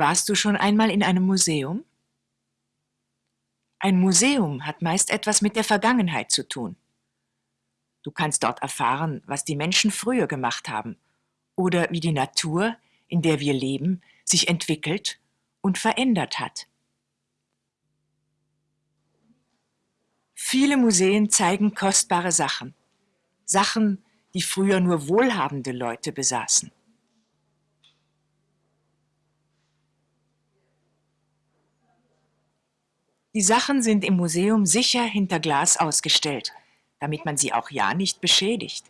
Warst du schon einmal in einem Museum? Ein Museum hat meist etwas mit der Vergangenheit zu tun. Du kannst dort erfahren, was die Menschen früher gemacht haben oder wie die Natur, in der wir leben, sich entwickelt und verändert hat. Viele Museen zeigen kostbare Sachen, Sachen, die früher nur wohlhabende Leute besaßen. Die Sachen sind im Museum sicher hinter Glas ausgestellt, damit man sie auch ja nicht beschädigt.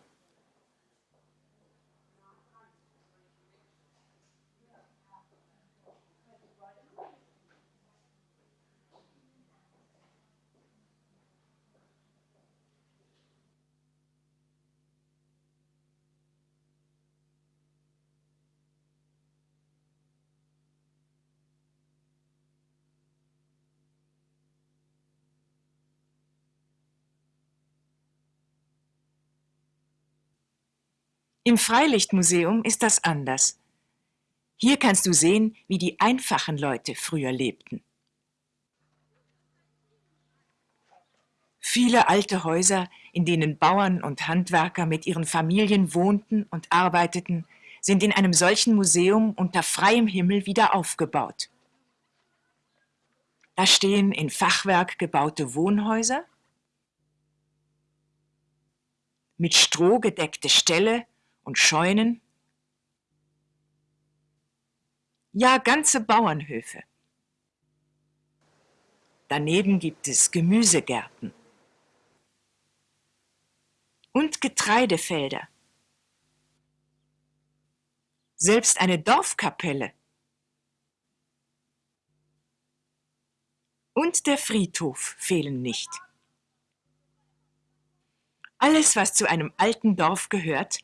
Im Freilichtmuseum ist das anders. Hier kannst du sehen, wie die einfachen Leute früher lebten. Viele alte Häuser, in denen Bauern und Handwerker mit ihren Familien wohnten und arbeiteten, sind in einem solchen Museum unter freiem Himmel wieder aufgebaut. Da stehen in Fachwerk gebaute Wohnhäuser, mit Stroh gedeckte Ställe und Scheunen. Ja, ganze Bauernhöfe. Daneben gibt es Gemüsegärten und Getreidefelder. Selbst eine Dorfkapelle und der Friedhof fehlen nicht. Alles, was zu einem alten Dorf gehört,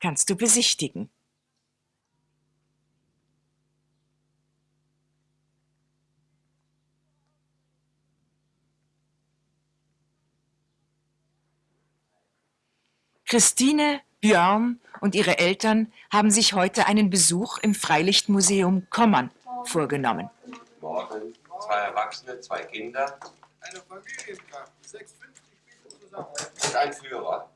kannst du besichtigen. Christine, Björn und ihre Eltern haben sich heute einen Besuch im Freilichtmuseum Kommern vorgenommen. Morgen zwei Erwachsene, zwei Kinder. Eine Familienkraft, 6,50 Spiele zusammen. Und ein Führer.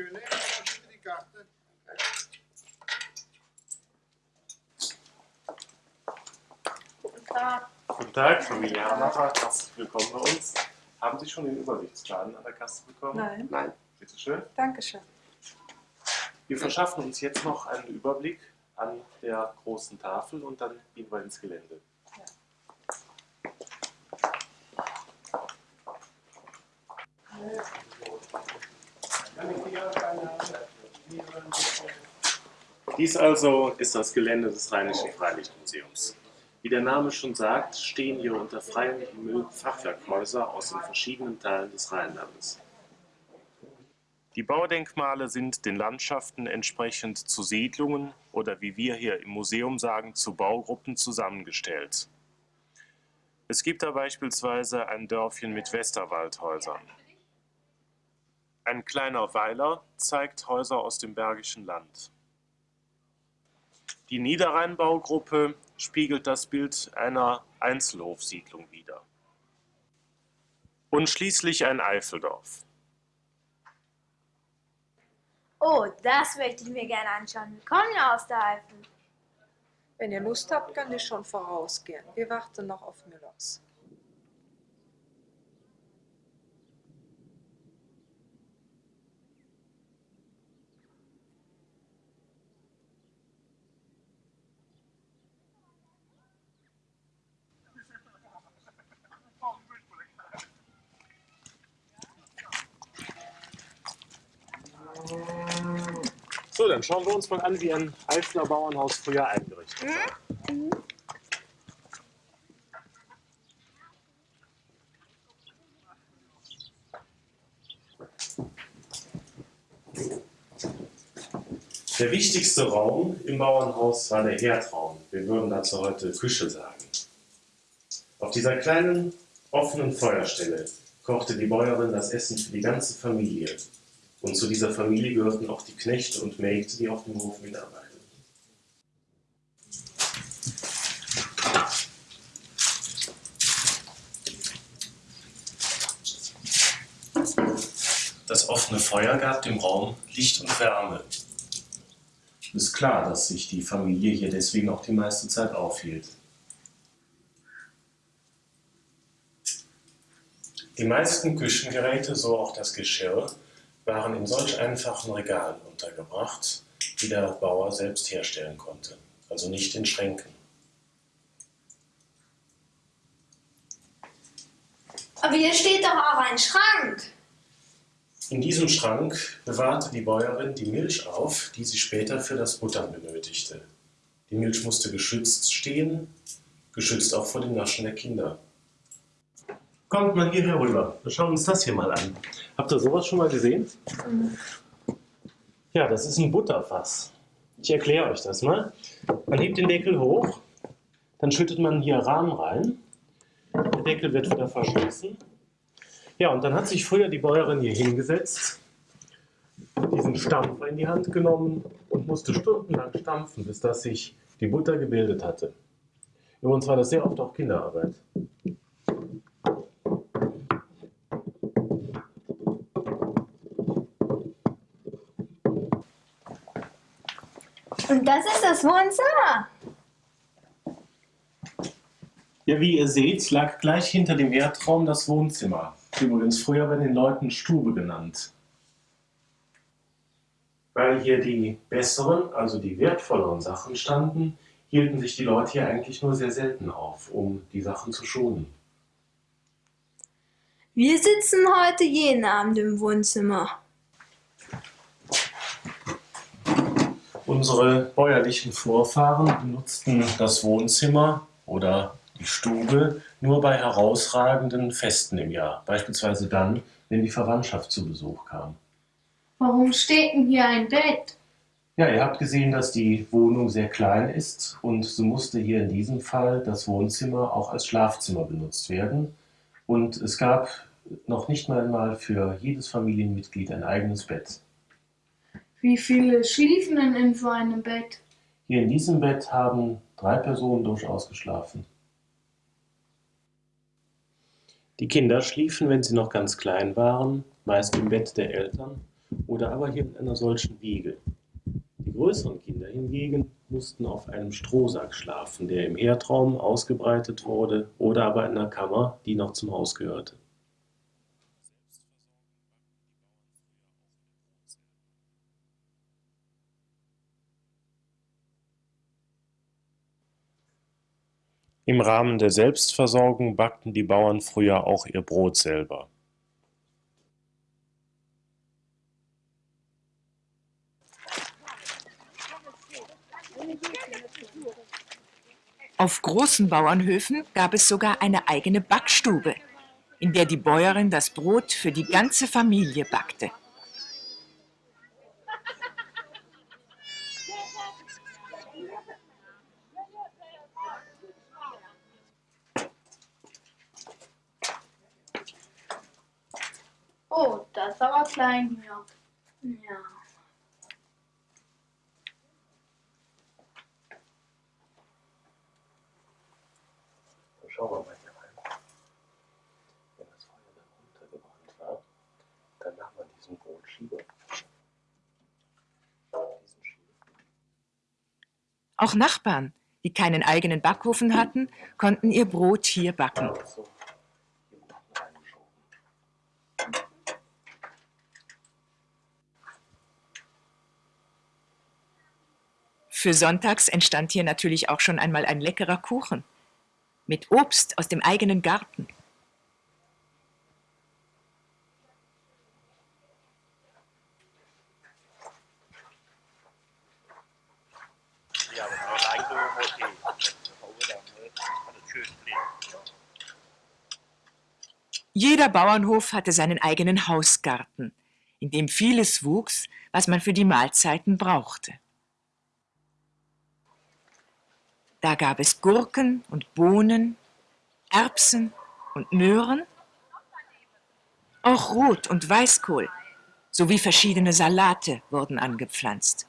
Dankeschön. Bitte die Karte. Guten Tag. Guten Tag, Familie Hamacher. Herzlich willkommen bei uns. Haben Sie schon den Übersichtsplan an der Kasse bekommen? Nein, Nein. Bitte schön. danke schön. Wir verschaffen uns jetzt noch einen Überblick an der großen Tafel und dann gehen wir ins Gelände. Dies also ist das Gelände des Rheinischen Freilichtmuseums. Wie der Name schon sagt, stehen hier unter freiem Himmel Fachwerkhäuser aus den verschiedenen Teilen des Rheinlandes. Die Baudenkmale sind den Landschaften entsprechend zu Siedlungen oder wie wir hier im Museum sagen, zu Baugruppen zusammengestellt. Es gibt da beispielsweise ein Dörfchen mit Westerwaldhäusern. Ein kleiner Weiler zeigt Häuser aus dem Bergischen Land. Die Niederrheinbaugruppe spiegelt das Bild einer Einzelhofsiedlung wider. Und schließlich ein Eifeldorf. Oh, das möchte ich mir gerne anschauen. Wir kommen ja aus der Eifel. Wenn ihr Lust habt, könnt ihr schon vorausgehen. Wir warten noch auf Müllers. Dann schauen wir uns mal an, wie ein Eifler Bauernhaus früher eingerichtet war. Der wichtigste Raum im Bauernhaus war der Herdraum. Wir würden dazu heute Küche sagen. Auf dieser kleinen, offenen Feuerstelle kochte die Bäuerin das Essen für die ganze Familie. Und zu dieser Familie gehörten auch die Knechte und Mägde, die auf dem Hof mitarbeiteten. Das offene Feuer gab dem Raum Licht und Wärme. Ist klar, dass sich die Familie hier deswegen auch die meiste Zeit aufhielt. Die meisten Küchengeräte, so auch das Geschirr, waren in solch einfachen Regalen untergebracht, die der Bauer selbst herstellen konnte, also nicht in Schränken. Aber hier steht doch auch ein Schrank. In diesem Schrank bewahrte die Bäuerin die Milch auf, die sie später für das Buttern benötigte. Die Milch musste geschützt stehen, geschützt auch vor dem Naschen der Kinder. Kommt mal hier herüber. Wir schauen uns das hier mal an. Habt ihr sowas schon mal gesehen? Ja, das ist ein Butterfass. Ich erkläre euch das mal. Man hebt den Deckel hoch, dann schüttet man hier Rahmen rein. Der Deckel wird wieder verschlossen. Ja, und dann hat sich früher die Bäuerin hier hingesetzt, diesen Stampfer in die Hand genommen und musste stundenlang stampfen, bis dass sich die Butter gebildet hatte. Übrigens war das sehr oft auch Kinderarbeit. Und das ist das Wohnzimmer. Ja, wie ihr seht, lag gleich hinter dem Erdraum das Wohnzimmer. Übrigens früher bei den Leuten Stube genannt. Weil hier die besseren, also die wertvolleren Sachen standen, hielten sich die Leute hier eigentlich nur sehr selten auf, um die Sachen zu schonen. Wir sitzen heute jeden Abend im Wohnzimmer. Unsere bäuerlichen Vorfahren benutzten das Wohnzimmer oder die Stube nur bei herausragenden Festen im Jahr, beispielsweise dann, wenn die Verwandtschaft zu Besuch kam. Warum steht denn hier ein Bett? Ja, ihr habt gesehen, dass die Wohnung sehr klein ist und so musste hier in diesem Fall das Wohnzimmer auch als Schlafzimmer benutzt werden. Und es gab noch nicht mal für jedes Familienmitglied ein eigenes Bett. Wie viele schliefen denn in so einem Bett? Hier in diesem Bett haben drei Personen durchaus geschlafen. Die Kinder schliefen, wenn sie noch ganz klein waren, meist im Bett der Eltern oder aber hier in einer solchen Wiege. Die größeren Kinder hingegen mussten auf einem Strohsack schlafen, der im Erdraum ausgebreitet wurde oder aber in einer Kammer, die noch zum Haus gehörte. Im Rahmen der Selbstversorgung backten die Bauern früher auch ihr Brot selber. Auf großen Bauernhöfen gab es sogar eine eigene Backstube, in der die Bäuerin das Brot für die ganze Familie backte. Oh, das ist aber klein hier. Ja. Schauen wir mal hier rein. Wenn das Feuer dann runtergebrannt war, dann nahm man diesen Brotschieber. Diesen Schieber. Auch Nachbarn, die keinen eigenen Backofen hatten, konnten ihr Brot hier backen. So, hier unten reingeschoben. Für sonntags entstand hier natürlich auch schon einmal ein leckerer Kuchen mit Obst aus dem eigenen Garten. Jeder Bauernhof hatte seinen eigenen Hausgarten, in dem vieles wuchs, was man für die Mahlzeiten brauchte. Da gab es Gurken und Bohnen, Erbsen und Möhren, auch Rot- und Weißkohl, sowie verschiedene Salate wurden angepflanzt.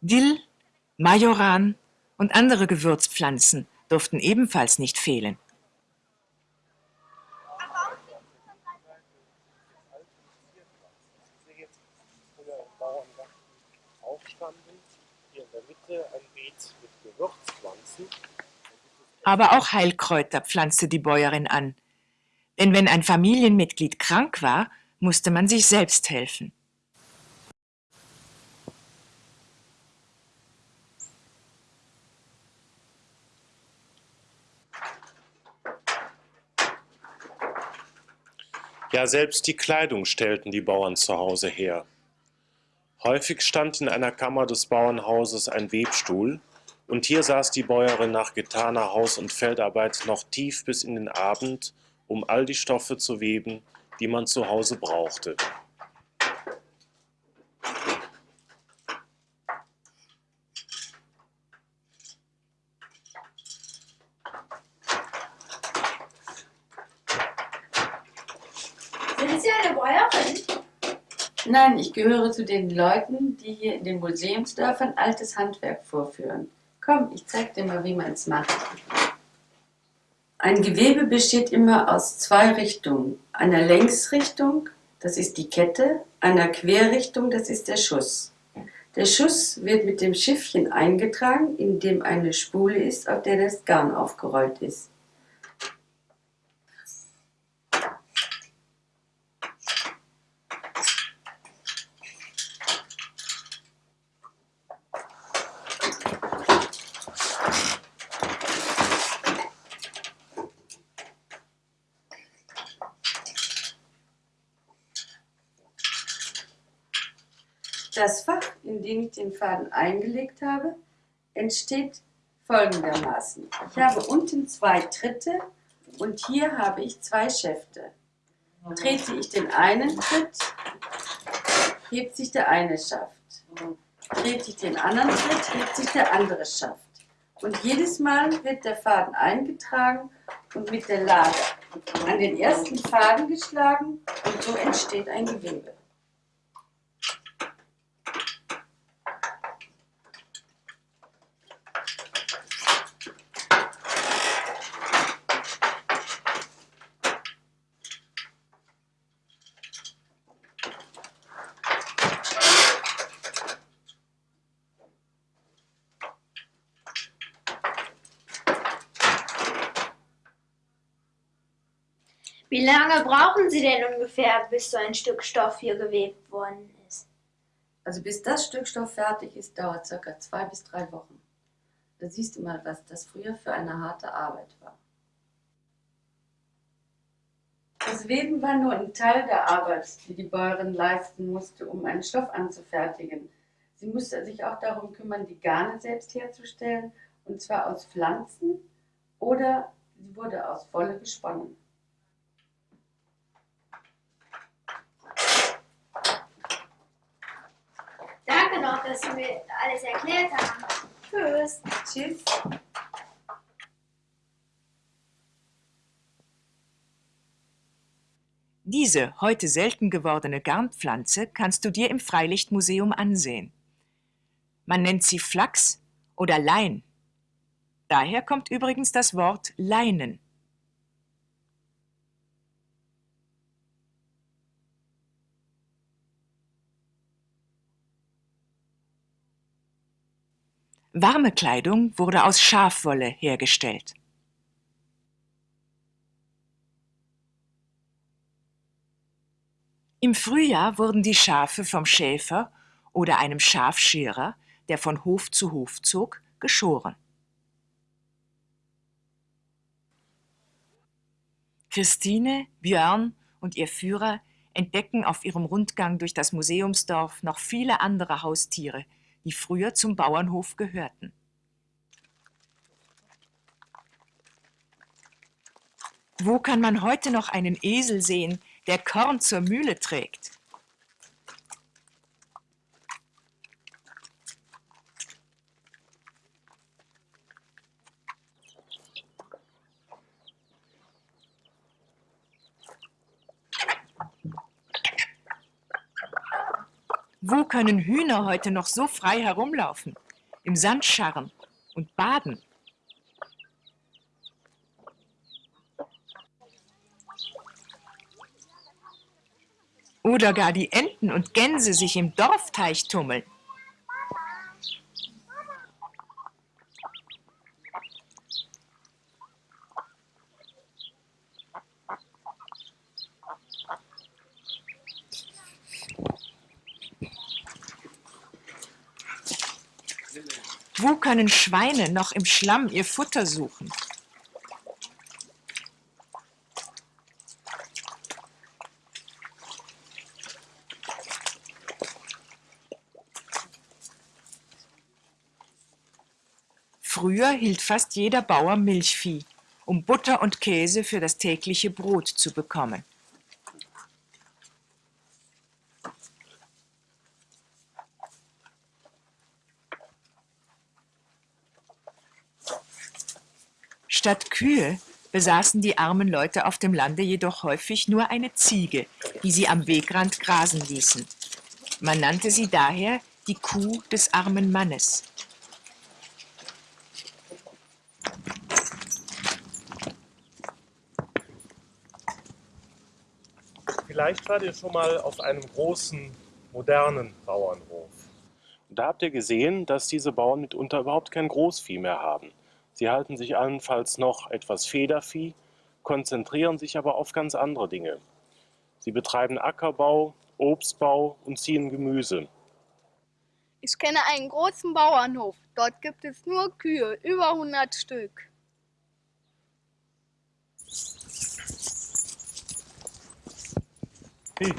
Dill, Majoran und andere Gewürzpflanzen durften ebenfalls nicht fehlen. früher im Bauerngarten aufstanden. Hier in der Mitte ein Beet mit Gewürzpflanzen. Aber auch Heilkräuter pflanzte die Bäuerin an. Denn wenn ein Familienmitglied krank war, musste man sich selbst helfen. Ja, selbst die Kleidung stellten die Bauern zu Hause her. Häufig stand in einer Kammer des Bauernhauses ein Webstuhl, und hier saß die Bäuerin nach getaner Haus- und Feldarbeit noch tief bis in den Abend, um all die Stoffe zu weben, die man zu Hause brauchte. Sind Sie eine Bäuerin? Nein, ich gehöre zu den Leuten, die hier in den Museumsdörfern altes Handwerk vorführen. Komm, ich zeig dir mal, wie man es macht. Ein Gewebe besteht immer aus zwei Richtungen. Einer Längsrichtung, das ist die Kette, einer Querrichtung, das ist der Schuss. Der Schuss wird mit dem Schiffchen eingetragen, in dem eine Spule ist, auf der das Garn aufgerollt ist. Das Dem ich den Faden eingelegt habe, entsteht folgendermaßen. Ich habe unten zwei Tritte und hier habe ich zwei Schäfte. Trete ich den einen Tritt, hebt sich der eine Schaft. Trete ich den anderen Tritt, hebt sich der andere Schaft. Und jedes Mal wird der Faden eingetragen und mit der Lade an den ersten Faden geschlagen und so entsteht ein Gewebe. Wie lange brauchen Sie denn ungefähr, bis so ein Stück Stoff hier gewebt worden ist? Also bis das Stück Stoff fertig ist, dauert circa zwei bis drei Wochen. Da siehst du mal, was das früher für eine harte Arbeit war. Das Weben war nur ein Teil der Arbeit, die die Bäuerin leisten musste, um einen Stoff anzufertigen. Sie musste sich auch darum kümmern, die Garne selbst herzustellen, und zwar aus Pflanzen oder sie wurde aus Wolle gesponnen. Noch, dass Sie mir alles erklärt haben. Tschüss. Tschüss. Diese heute selten gewordene Garnpflanze kannst du dir im Freilichtmuseum ansehen. Man nennt sie Flachs oder Lein. Daher kommt übrigens das Wort Leinen. Warme Kleidung wurde aus Schafwolle hergestellt. Im Frühjahr wurden die Schafe vom Schäfer oder einem Schafscherer, der von Hof zu Hof zog, geschoren. Christine, Björn und ihr Führer entdecken auf ihrem Rundgang durch das Museumsdorf noch viele andere Haustiere, die früher zum Bauernhof gehörten. Wo kann man heute noch einen Esel sehen, der Korn zur Mühle trägt? Wo können Hühner heute noch so frei herumlaufen, im Sand scharren und baden? Oder gar die Enten und Gänse sich im Dorfteich tummeln. Wo können Schweine noch im Schlamm ihr Futter suchen? Früher hielt fast jeder Bauer Milchvieh, um Butter und Käse für das tägliche Brot zu bekommen. Statt Kühe besaßen die armen Leute auf dem Lande jedoch häufig nur eine Ziege, die sie am Wegrand grasen ließen. Man nannte sie daher die Kuh des armen Mannes. Vielleicht wart ihr schon mal auf einem großen, modernen Bauernhof. Und da habt ihr gesehen, dass diese Bauern mitunter überhaupt kein Großvieh mehr haben. Sie halten sich allenfalls noch etwas Federvieh, konzentrieren sich aber auf ganz andere Dinge. Sie betreiben Ackerbau, Obstbau und ziehen Gemüse. Ich kenne einen großen Bauernhof. Dort gibt es nur Kühe, über 100 Stück. Hey.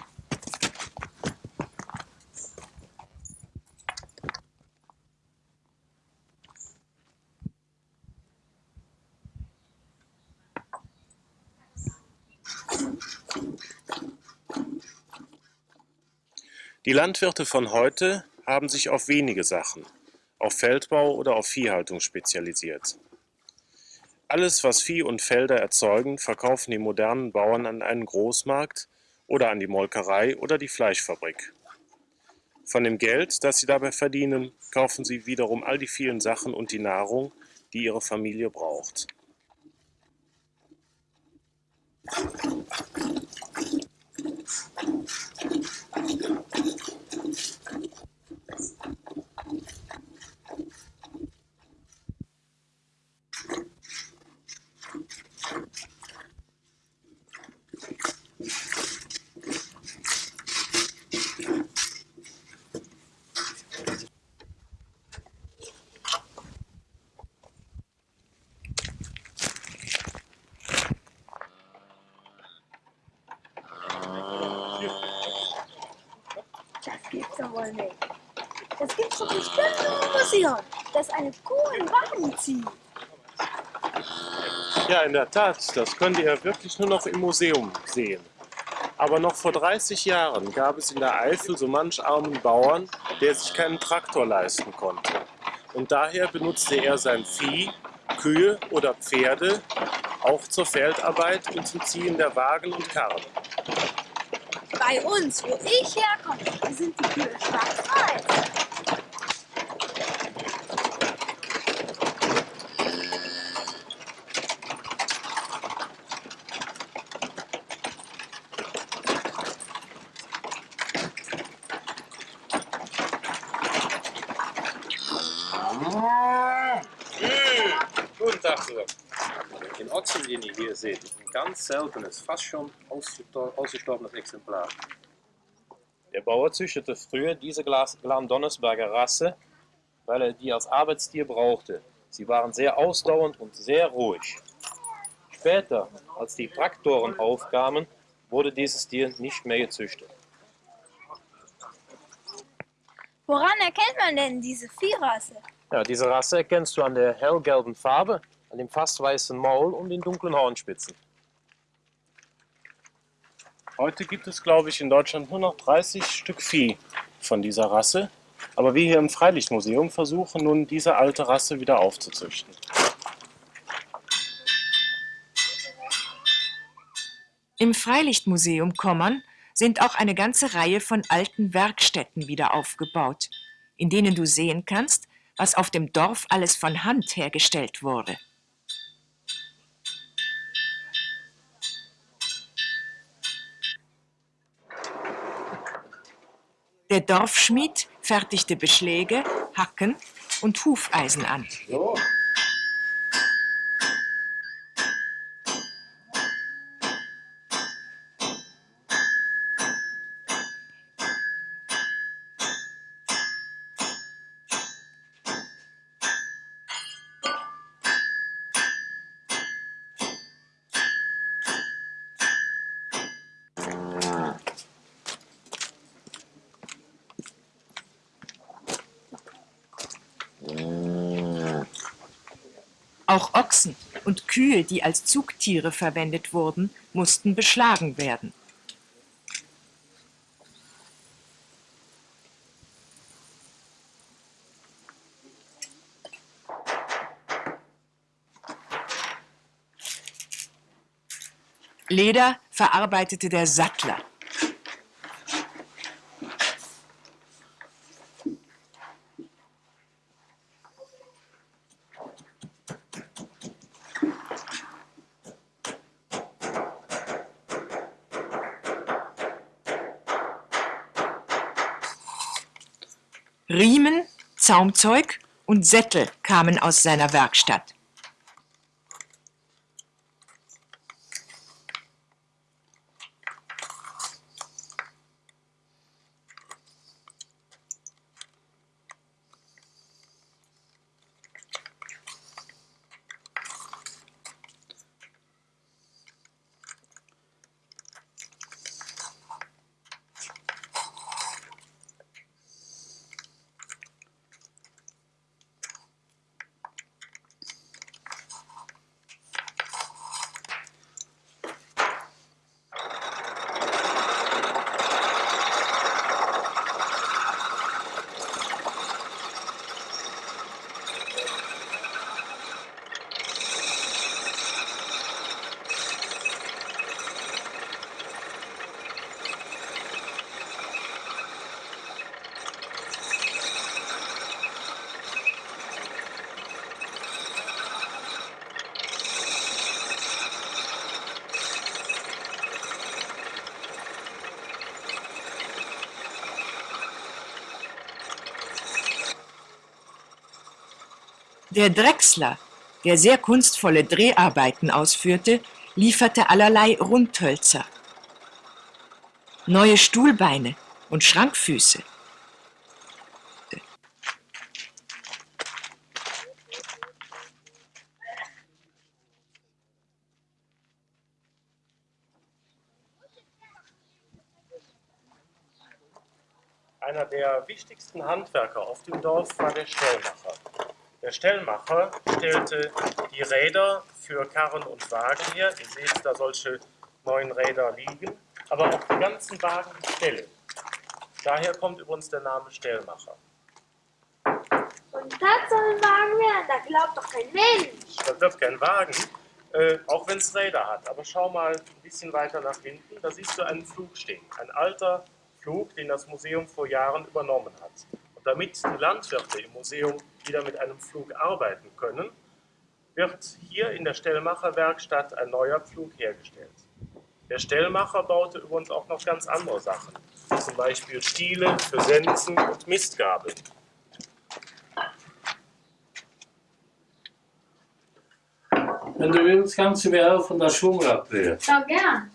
Die Landwirte von heute haben sich auf wenige Sachen, auf Feldbau oder auf Viehhaltung spezialisiert. Alles, was Vieh und Felder erzeugen, verkaufen die modernen Bauern an einen Großmarkt oder an die Molkerei oder die Fleischfabrik. Von dem Geld, das sie dabei verdienen, kaufen sie wiederum all die vielen Sachen und die Nahrung, die ihre Familie braucht. Das Thank you. Im Museum, dass eine Wagen zieht. Ja, in der Tat, das könnt ihr wirklich nur noch im Museum sehen. Aber noch vor 30 Jahren gab es in der Eifel so manch armen Bauern, der sich keinen Traktor leisten konnte. Und daher benutzte er sein Vieh, Kühe oder Pferde, auch zur Feldarbeit und zum Ziehen der Wagen und Karren. Bei uns, wo ich herkomme, sind die Kühe schwarz-weiß. Guten Tag zusammen. Den Ochsen, den ihr hier seht, ist ein ganz seltenes, fast schon ausgestor- ausgestorbenes Exemplar. Der Bauer züchtete früher diese Glandonnesberger Rasse, weil er die als Arbeitstier brauchte. Sie waren sehr ausdauernd und sehr ruhig. Später, als die Traktoren aufkamen, wurde dieses Tier nicht mehr gezüchtet. Woran erkennt man denn diese Viehrasse? Ja, diese Rasse erkennst du an der hellgelben Farbe, an dem fast weißen Maul und den dunklen Hornspitzen. Heute gibt es, glaube ich, in Deutschland nur noch 30 Stück Vieh von dieser Rasse. Aber wir hier im Freilichtmuseum versuchen nun, diese alte Rasse wieder aufzuzüchten. Im Freilichtmuseum Kommern sind auch eine ganze Reihe von alten Werkstätten wieder aufgebaut, in denen du sehen kannst, was auf dem Dorf alles von Hand hergestellt wurde. Der Dorfschmied fertigte Beschläge, Hacken und Hufeisen an. So, Auch Ochsen und Kühe, die als Zugtiere verwendet wurden, mussten beschlagen werden. Leder verarbeitete der Sattler. Zaumzeug und Sättel kamen aus seiner Werkstatt. Der Drechsler, der sehr kunstvolle Dreharbeiten ausführte, lieferte allerlei Rundhölzer, neue Stuhlbeine und Schrankfüße. Einer der wichtigsten Handwerker auf dem Dorf war der Stellmacher. Der Stellmacher stellte die Räder für Karren und Wagen her. Ihr seht da solche neuen Räder liegen, aber auch die ganzen Wagen stellen. Daher kommt übrigens der Name Stellmacher. Und das soll ein Wagen werden, da glaubt doch kein Mensch. Das wird kein Wagen, äh, auch wenn es Räder hat. Aber schau mal ein bisschen weiter nach hinten, da siehst du einen Flug stehen. Ein alter Flug, den das Museum vor Jahren übernommen hat. Und damit die Landwirte im Museum wieder mit einem Flug arbeiten können, wird hier in der Stellmacherwerkstatt ein neuer Pflug hergestellt. Der Stellmacher baute übrigens auch noch ganz andere Sachen, zum Beispiel Stiele für Sensen und Mistgabeln. Wenn du willst, kannst du mir helfen, das Schwungrad drehen. Ja, gern.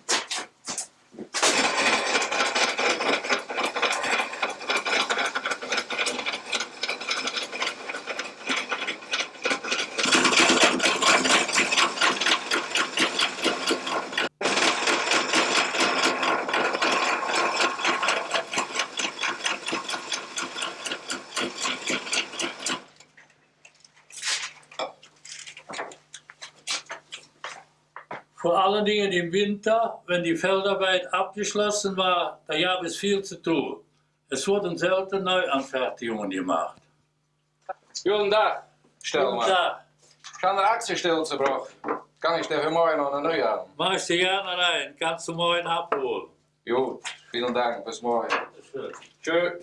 Im Winter, wenn die Feldarbeit abgeschlossen war, da gab es viel zu tun. Es wurden selten Neuanfertigungen gemacht. Guten Tag, Guten Stellmann. Tag. Ich habe eine Aktienstelle zu brauchen. Kann ich dir für morgen noch eine neue haben? Mach ich dir gerne rein, kannst du morgen abholen. Gut, vielen Dank, bis morgen. Tschö.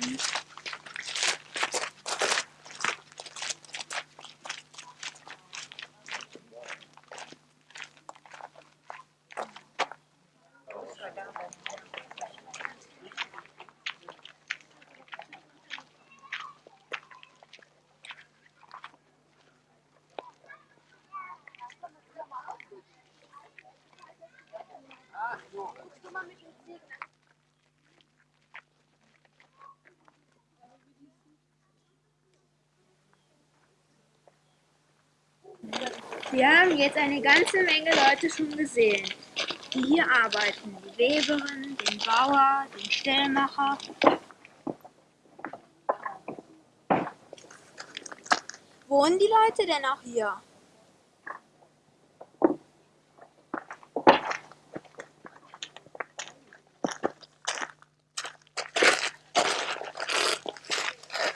Äh, Wir haben jetzt eine ganze Menge Leute schon gesehen, die hier arbeiten. Die Weberin, den Bauer, den Stellmacher. Wohnen die Leute denn auch hier?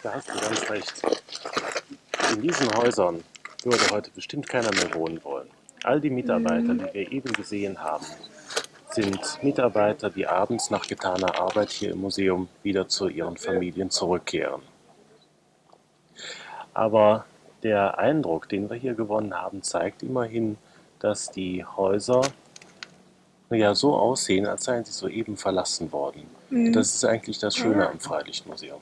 Da hast du ganz recht. In diesen Häusern würde heute bestimmt keiner mehr wohnen wollen. All die Mitarbeiter, die wir eben gesehen haben, sind Mitarbeiter, die abends nach getaner Arbeit hier im Museum wieder zu ihren Familien zurückkehren. Aber der Eindruck, den wir hier gewonnen haben, zeigt immerhin, dass die Häuser ja so aussehen, als seien sie soeben verlassen worden. Mhm. Das ist eigentlich das Schöne am Freilichtmuseum.